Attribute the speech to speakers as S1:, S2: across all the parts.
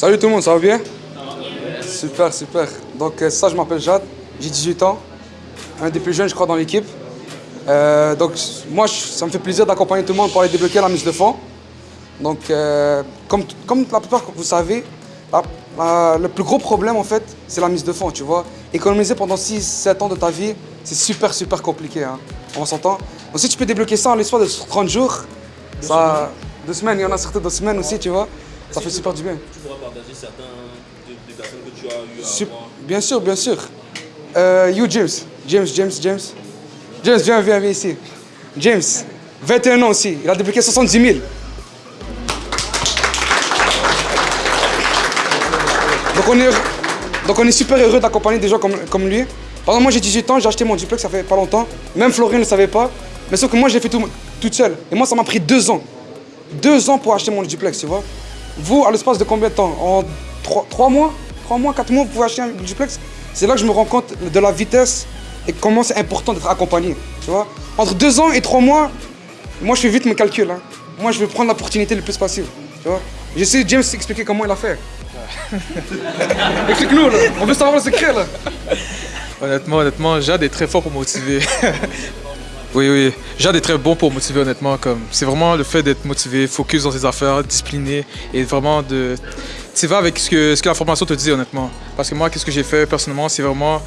S1: Salut tout le monde, ça va bien? Super, super. Donc euh, ça, je m'appelle Jade, j'ai 18 ans, un des plus jeunes, je crois, dans l'équipe. Euh, donc moi, je- ça me fait plaisir d'accompagner tout le monde pour aller débloquer la mise de fond. Donc euh, comme, comme la plupart, vous savez, la- la- le plus gros problème, en fait, c'est la mise de fond, tu vois. Économiser pendant 6-7 ans de ta vie, c'est super, super compliqué. Hein. On s'entend? Donc si tu peux débloquer ça en l'espace de 30 jours, ça... Deux semaines, il y en a certains deux semaines aussi, tu vois. Ça fait super du bien.
S2: Tu pourras partager certains des, des personnes que tu as eu à
S1: Sup-. Bien sûr, bien sûr. Euh, you, James. James, James, James. James, viens, viens, viens ici. James, 21 ans aussi. Il a débloqué 70 000. Donc on est, donc on est super heureux d'accompagner des gens comme, comme lui. Par exemple, moi j'ai 18 ans, j'ai acheté mon duplex, ça fait pas longtemps. Même Florine ne savait pas. Mais sauf que moi j'ai fait tout toute seule. Et moi ça m'a pris deux ans. Deux ans pour acheter mon duplex, tu vois. Vous, à l'espace de combien de temps En trois, trois mois Trois mois, quatre mois, vous pouvez acheter un duplex C'est là que je me rends compte de la vitesse et comment c'est important d'être accompagné, tu vois. Entre deux ans et trois mois, moi je fais vite mes calculs. hein. Moi je vais prendre l'opportunité le plus possible, tu vois. J'essaie de James expliquer comment il a fait. Explique-nous, là. On veut savoir le secret, là.
S3: Honnêtement, honnêtement, Jade est très fort pour motiver. oui, oui. Jade est très bon pour motiver, honnêtement. C'est vraiment le fait d'être motivé, focus dans ses affaires, discipliné et vraiment de. Tu vas avec ce que, ce que la formation te dit, honnêtement. Parce que moi, qu'est-ce que j'ai fait personnellement, c'est vraiment.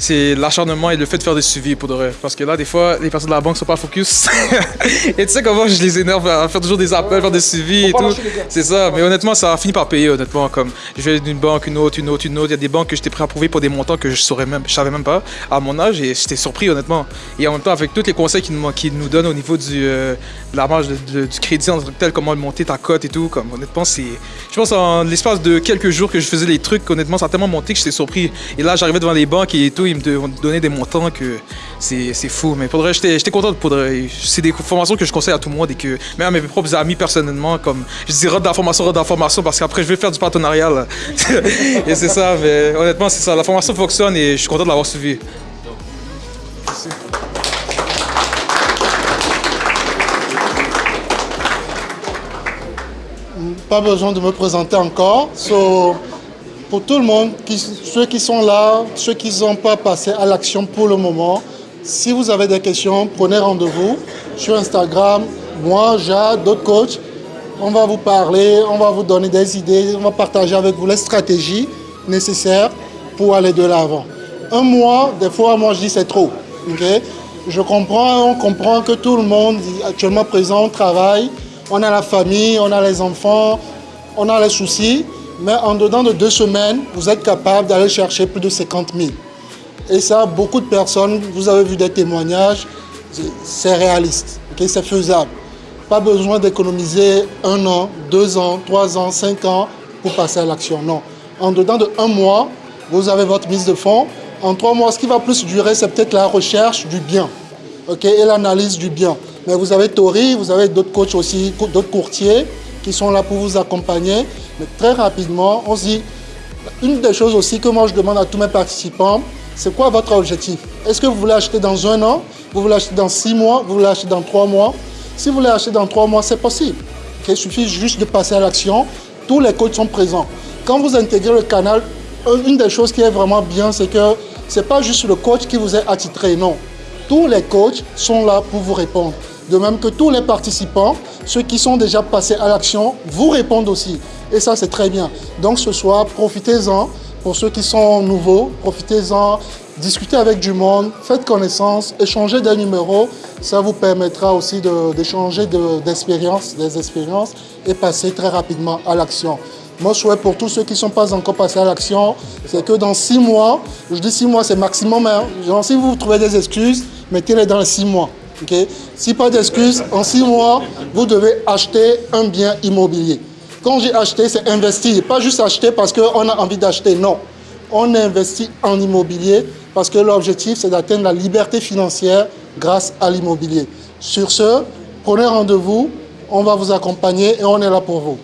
S3: C'est l'acharnement et le fait de faire des suivis pour de vrai. Parce que là, des fois, les personnes de la banque sont pas focus. et tu sais comment je les énerve à faire toujours des appels, faire des suivis et
S1: Faut
S3: tout. C'est ça, mais honnêtement, ça a fini par payer, honnêtement. Comme je vais d'une banque, une autre, une autre, une autre. Il y a des banques que j'étais prêt à approuver pour des montants que je saurais même, je savais même pas à mon âge et j'étais surpris, honnêtement. Et en même temps, avec tous les conseils qu'ils nous, qu'ils nous donnent au niveau du, euh, de la marge de- de- du crédit en tant que tel, comment monter ta cote et tout, comme honnêtement, c'est. Je pense en l'espace de quelques jours que je faisais les trucs, honnêtement, ça a tellement monté que j'étais surpris. Et là, j'arrivais devant les banques et tout, ils me donnaient des montants que c'est fou. Mais pour j'étais content de. C'est des formations que je conseille à tout le monde et que même à mes propres amis personnellement, comme je dis rode d'information, rode d'information parce qu'après je vais faire du partenariat. là. et c'est ça, mais honnêtement, c'est ça. La formation fonctionne et je suis content de l'avoir suivi.
S4: Pas besoin de me présenter encore. So, pour tout le monde, ceux qui sont là, ceux qui n'ont pas passé à l'action pour le moment, si vous avez des questions, prenez rendez-vous sur Instagram. Moi, Jade, d'autres coachs, on va vous parler, on va vous donner des idées, on va partager avec vous les stratégies nécessaires pour aller de l'avant. Un mois, des fois, moi je dis c'est trop. Je comprends, on comprend que tout le monde actuellement présent travaille, on a la famille, on a les enfants, on a les soucis, mais en dedans de deux semaines, vous êtes capable d'aller chercher plus de 50 000. Et ça, beaucoup de personnes, vous avez vu des témoignages, c'est- réaliste, c'est faisable. Pas besoin d'économiser un an, deux ans, trois ans, cinq ans pour passer à l'action. Non. En dedans de un mois, vous avez votre mise de fonds. En trois mois, ce qui va plus durer, c'est peut-être la recherche du bien et l'analyse du bien. Mais vous avez Tori, vous avez d'autres coachs aussi, d'autres courtiers qui sont là pour vous accompagner. Mais très rapidement, on se dit, une des choses aussi que moi je demande à tous mes participants, c'est quoi votre objectif? Est-ce que vous voulez acheter dans un an? Vous voulez acheter dans six mois? Vous voulez acheter dans trois mois? Si vous voulez acheter dans trois mois, c'est possible. Il suffit juste de passer à l'action. Tous les coachs sont présents. Quand vous intégrez le canal, un- une des choses qui est vraiment bien, c'est que ce n'est pas juste le coach qui vous est attitré, non. Tous les coachs sont là pour vous répondre. De même que tous les participants, ceux qui sont déjà passés à l'action, vous répondent aussi. Et ça, c'est très bien. Donc ce soir, profitez-en. Pour ceux qui sont nouveaux, profitez-en. Discutez avec du monde, faites connaissance, échangez des numéros. Ça vous permettra aussi d'échanger des expériences et passer très rapidement à l'action. Mon souhait pour tous ceux qui ne sont pas encore passés à l'action, c'est que dans six mois, je dis six mois, c'est maximum. hein. Si vous trouvez des excuses, mettez-les dans six mois. Si pas d'excuses, en six mois, vous devez acheter un bien immobilier. Quand j'ai acheté, c'est investir. Pas juste acheter parce qu'on a envie d'acheter, non. On investit en immobilier parce que l'objectif, c'est d'atteindre la liberté financière grâce à l'immobilier. Sur ce, prenez rendez-vous, on va vous accompagner et on est là pour vous.